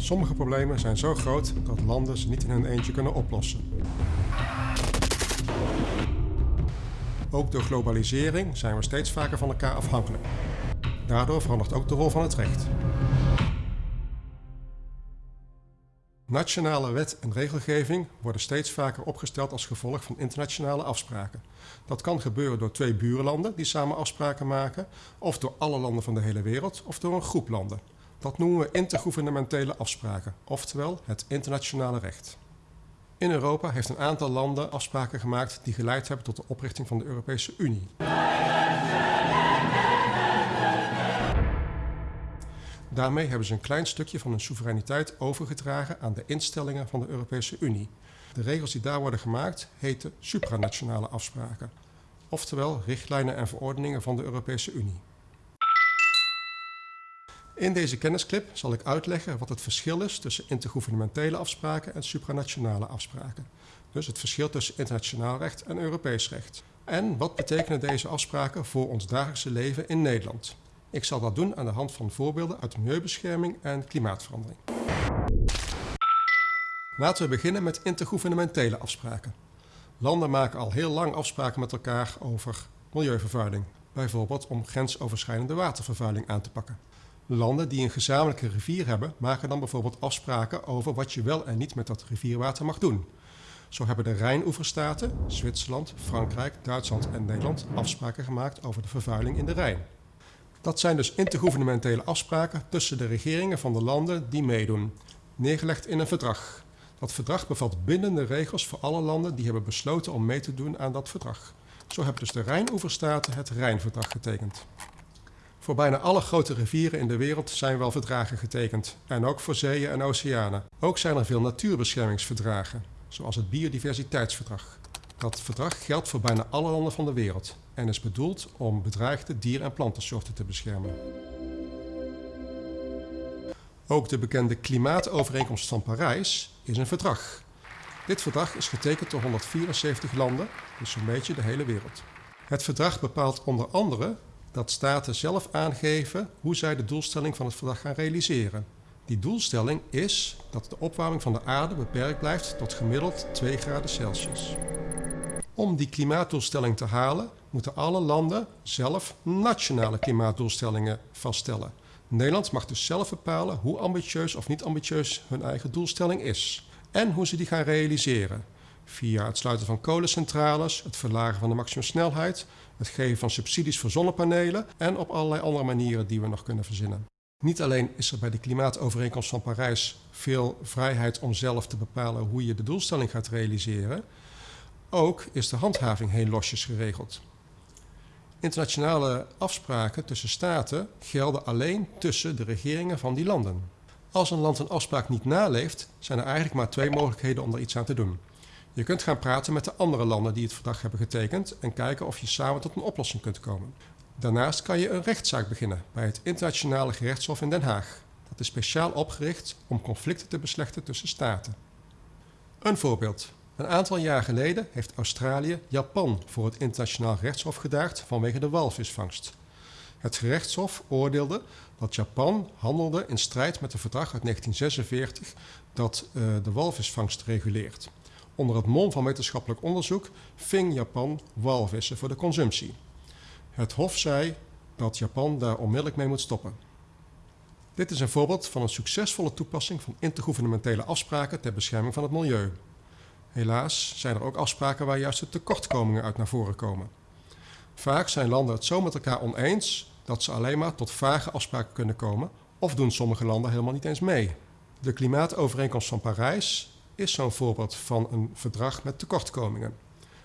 Sommige problemen zijn zo groot dat landen ze niet in hun eentje kunnen oplossen. Ook door globalisering zijn we steeds vaker van elkaar afhankelijk. Daardoor verandert ook de rol van het recht. Nationale wet en regelgeving worden steeds vaker opgesteld als gevolg van internationale afspraken. Dat kan gebeuren door twee buurlanden die samen afspraken maken, of door alle landen van de hele wereld, of door een groep landen. Dat noemen we intergouvernementele afspraken, oftewel het internationale recht. In Europa heeft een aantal landen afspraken gemaakt die geleid hebben tot de oprichting van de Europese Unie. Daarmee hebben ze een klein stukje van hun soevereiniteit overgedragen aan de instellingen van de Europese Unie. De regels die daar worden gemaakt heten supranationale afspraken, oftewel richtlijnen en verordeningen van de Europese Unie. In deze kennisclip zal ik uitleggen wat het verschil is tussen intergouvernementele afspraken en supranationale afspraken. Dus het verschil tussen internationaal recht en Europees recht. En wat betekenen deze afspraken voor ons dagelijkse leven in Nederland? Ik zal dat doen aan de hand van voorbeelden uit milieubescherming en klimaatverandering. Laten we beginnen met intergouvernementele afspraken. Landen maken al heel lang afspraken met elkaar over milieuvervuiling, bijvoorbeeld om grensoverschrijdende watervervuiling aan te pakken. Landen die een gezamenlijke rivier hebben, maken dan bijvoorbeeld afspraken over wat je wel en niet met dat rivierwater mag doen. Zo hebben de Rijnoeverstaten, Zwitserland, Frankrijk, Duitsland en Nederland afspraken gemaakt over de vervuiling in de Rijn. Dat zijn dus intergouvernementele afspraken tussen de regeringen van de landen die meedoen, neergelegd in een verdrag. Dat verdrag bevat bindende regels voor alle landen die hebben besloten om mee te doen aan dat verdrag. Zo hebben dus de Rijnoeverstaten het Rijnverdrag getekend. Voor bijna alle grote rivieren in de wereld zijn wel verdragen getekend. En ook voor zeeën en oceanen. Ook zijn er veel natuurbeschermingsverdragen, zoals het Biodiversiteitsverdrag. Dat verdrag geldt voor bijna alle landen van de wereld en is bedoeld om bedreigde dier- en plantensoorten te beschermen. Ook de bekende Klimaatovereenkomst van Parijs is een verdrag. Dit verdrag is getekend door 174 landen, dus zo'n beetje de hele wereld. Het verdrag bepaalt onder andere dat staten zelf aangeven hoe zij de doelstelling van het verdrag gaan realiseren. Die doelstelling is dat de opwarming van de aarde beperkt blijft tot gemiddeld 2 graden Celsius. Om die klimaatdoelstelling te halen, moeten alle landen zelf nationale klimaatdoelstellingen vaststellen. Nederland mag dus zelf bepalen hoe ambitieus of niet ambitieus hun eigen doelstelling is en hoe ze die gaan realiseren. Via het sluiten van kolencentrales, het verlagen van de maximumsnelheid, het geven van subsidies voor zonnepanelen en op allerlei andere manieren die we nog kunnen verzinnen. Niet alleen is er bij de Klimaatovereenkomst van Parijs veel vrijheid om zelf te bepalen hoe je de doelstelling gaat realiseren, ook is de handhaving heel losjes geregeld. Internationale afspraken tussen staten gelden alleen tussen de regeringen van die landen. Als een land een afspraak niet naleeft, zijn er eigenlijk maar twee mogelijkheden om er iets aan te doen. Je kunt gaan praten met de andere landen die het verdrag hebben getekend en kijken of je samen tot een oplossing kunt komen. Daarnaast kan je een rechtszaak beginnen bij het Internationale Gerechtshof in Den Haag. Dat is speciaal opgericht om conflicten te beslechten tussen staten. Een voorbeeld. Een aantal jaar geleden heeft Australië Japan voor het Internationaal Gerechtshof gedaagd vanwege de walvisvangst. Het gerechtshof oordeelde dat Japan handelde in strijd met het verdrag uit 1946 dat uh, de walvisvangst reguleert. Onder het mom van wetenschappelijk onderzoek ving Japan walvissen voor de consumptie. Het Hof zei dat Japan daar onmiddellijk mee moet stoppen. Dit is een voorbeeld van een succesvolle toepassing van intergouvernementele afspraken ter bescherming van het milieu. Helaas zijn er ook afspraken waar juist de tekortkomingen uit naar voren komen. Vaak zijn landen het zo met elkaar oneens dat ze alleen maar tot vage afspraken kunnen komen of doen sommige landen helemaal niet eens mee. De klimaatovereenkomst van Parijs is zo'n voorbeeld van een verdrag met tekortkomingen.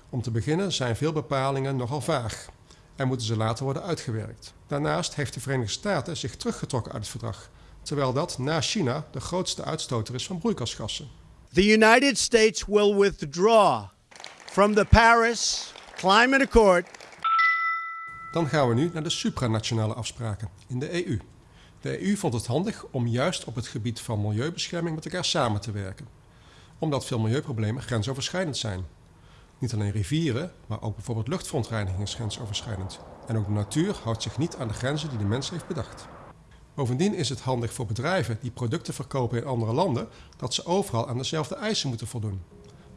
Om te beginnen zijn veel bepalingen nogal vaag en moeten ze later worden uitgewerkt. Daarnaast heeft de Verenigde Staten zich teruggetrokken uit het verdrag, terwijl dat na China de grootste uitstoter is van broeikasgassen. The United States will withdraw from the Paris Climate Accord. Dan gaan we nu naar de supranationale afspraken in de EU. De EU vond het handig om juist op het gebied van milieubescherming met elkaar samen te werken omdat veel milieuproblemen grensoverschrijdend zijn. Niet alleen rivieren, maar ook bijvoorbeeld luchtverontreiniging is grensoverschrijdend. En ook de natuur houdt zich niet aan de grenzen die de mens heeft bedacht. Bovendien is het handig voor bedrijven die producten verkopen in andere landen dat ze overal aan dezelfde eisen moeten voldoen.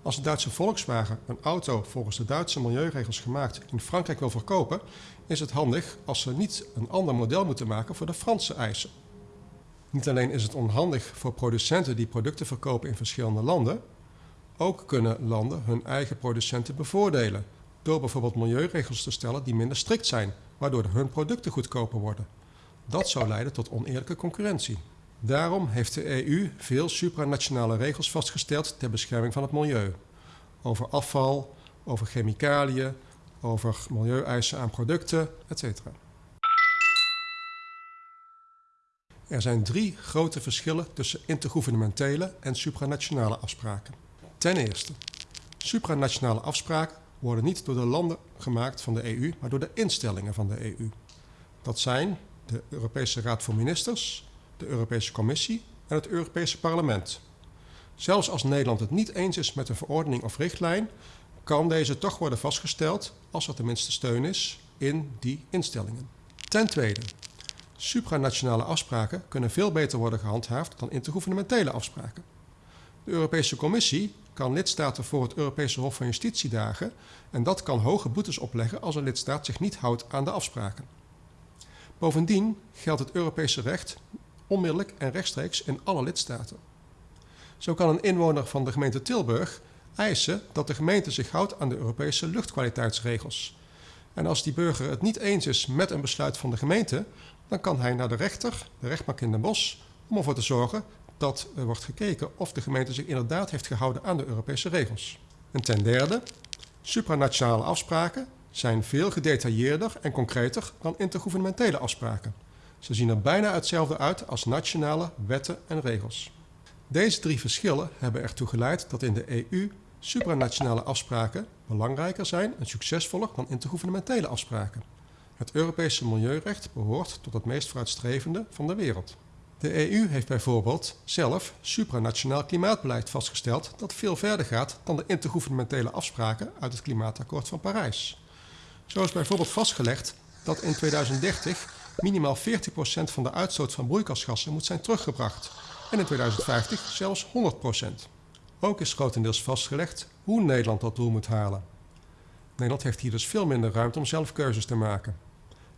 Als de Duitse Volkswagen een auto volgens de Duitse milieuregels gemaakt in Frankrijk wil verkopen, is het handig als ze niet een ander model moeten maken voor de Franse eisen. Niet alleen is het onhandig voor producenten die producten verkopen in verschillende landen, ook kunnen landen hun eigen producenten bevoordelen door bijvoorbeeld milieuregels te stellen die minder strikt zijn, waardoor hun producten goedkoper worden. Dat zou leiden tot oneerlijke concurrentie. Daarom heeft de EU veel supranationale regels vastgesteld ter bescherming van het milieu. Over afval, over chemicaliën, over milieueisen aan producten, etc. Er zijn drie grote verschillen tussen intergouvernementele en supranationale afspraken. Ten eerste, supranationale afspraken worden niet door de landen gemaakt van de EU, maar door de instellingen van de EU. Dat zijn de Europese Raad van Ministers, de Europese Commissie en het Europese Parlement. Zelfs als Nederland het niet eens is met een verordening of richtlijn, kan deze toch worden vastgesteld als er tenminste steun is in die instellingen. Ten tweede, supranationale afspraken kunnen veel beter worden gehandhaafd dan intergouvernementele afspraken. De Europese Commissie kan lidstaten voor het Europese Hof van Justitie dagen en dat kan hoge boetes opleggen als een lidstaat zich niet houdt aan de afspraken. Bovendien geldt het Europese recht onmiddellijk en rechtstreeks in alle lidstaten. Zo kan een inwoner van de gemeente Tilburg eisen dat de gemeente zich houdt aan de Europese luchtkwaliteitsregels. En als die burger het niet eens is met een besluit van de gemeente, dan kan hij naar de rechter, de rechtbank in Den Bosch, om ervoor te zorgen dat er wordt gekeken of de gemeente zich inderdaad heeft gehouden aan de Europese regels. En ten derde, supranationale afspraken zijn veel gedetailleerder en concreter dan intergouvernementele afspraken. Ze zien er bijna hetzelfde uit als nationale wetten en regels. Deze drie verschillen hebben ertoe geleid dat in de EU supranationale afspraken belangrijker zijn en succesvoller dan intergouvernementele afspraken. Het Europese milieurecht behoort tot het meest vooruitstrevende van de wereld. De EU heeft bijvoorbeeld zelf supranationaal klimaatbeleid vastgesteld dat veel verder gaat dan de intergouvernementele afspraken uit het Klimaatakkoord van Parijs. Zo is bijvoorbeeld vastgelegd dat in 2030 minimaal 40% van de uitstoot van broeikasgassen moet zijn teruggebracht en in 2050 zelfs 100%. Ook is grotendeels vastgelegd hoe Nederland dat doel moet halen. Nederland heeft hier dus veel minder ruimte om zelf keuzes te maken.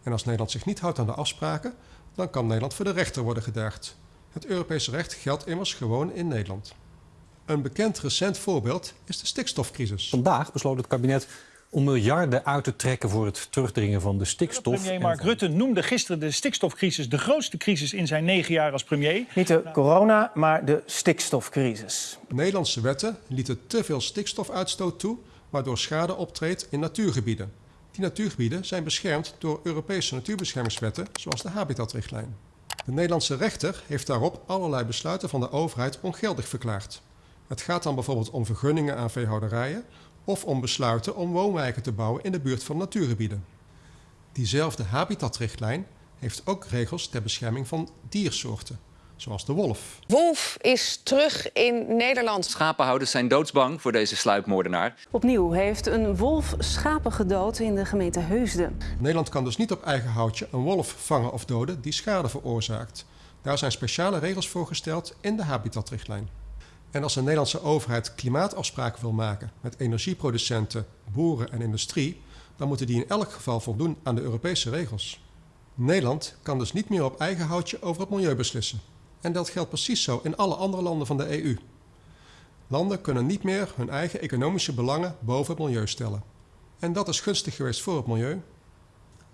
En als Nederland zich niet houdt aan de afspraken, dan kan Nederland voor de rechter worden gedaagd. Het Europese recht geldt immers gewoon in Nederland. Een bekend recent voorbeeld is de stikstofcrisis. Vandaag besloot het kabinet om miljarden uit te trekken voor het terugdringen van de stikstof. Premier Mark Rutte noemde gisteren de stikstofcrisis de grootste crisis in zijn negen jaar als premier. Niet de corona, maar de stikstofcrisis. Nederlandse wetten lieten te veel stikstofuitstoot toe, waardoor schade optreedt in natuurgebieden. Die natuurgebieden zijn beschermd door Europese natuurbeschermingswetten, zoals de Habitatrichtlijn. De Nederlandse rechter heeft daarop allerlei besluiten van de overheid ongeldig verklaard. Het gaat dan bijvoorbeeld om vergunningen aan veehouderijen of om besluiten om woonwijken te bouwen in de buurt van natuurgebieden. Diezelfde habitatrichtlijn heeft ook regels ter bescherming van diersoorten, zoals de wolf. Wolf is terug in Nederland. Schapenhouders zijn doodsbang voor deze sluipmoordenaar. Opnieuw heeft een wolf schapen gedood in de gemeente Heusden. Nederland kan dus niet op eigen houtje een wolf vangen of doden die schade veroorzaakt. Daar zijn speciale regels voor gesteld in de habitatrichtlijn. En als de Nederlandse overheid klimaatafspraken wil maken met energieproducenten, boeren en industrie, dan moeten die in elk geval voldoen aan de Europese regels. Nederland kan dus niet meer op eigen houtje over het milieu beslissen. En dat geldt precies zo in alle andere landen van de EU. Landen kunnen niet meer hun eigen economische belangen boven het milieu stellen. En dat is gunstig geweest voor het milieu.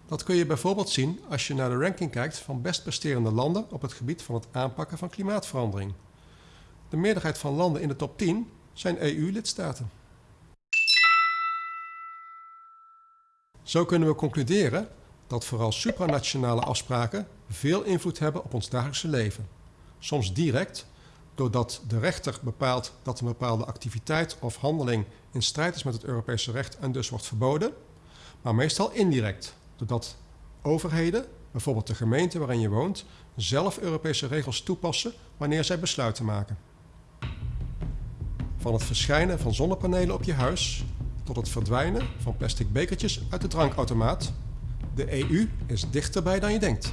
Dat kun je bijvoorbeeld zien als je naar de ranking kijkt van best presterende landen op het gebied van het aanpakken van klimaatverandering. De meerderheid van landen in de top 10 zijn EU-lidstaten. Zo kunnen we concluderen dat vooral supranationale afspraken veel invloed hebben op ons dagelijkse leven. Soms direct, doordat de rechter bepaalt dat een bepaalde activiteit of handeling in strijd is met het Europese recht en dus wordt verboden, maar meestal indirect, doordat overheden, bijvoorbeeld de gemeente waarin je woont, zelf Europese regels toepassen wanneer zij besluiten maken. Van het verschijnen van zonnepanelen op je huis tot het verdwijnen van plastic bekertjes uit de drankautomaat. De EU is dichterbij dan je denkt.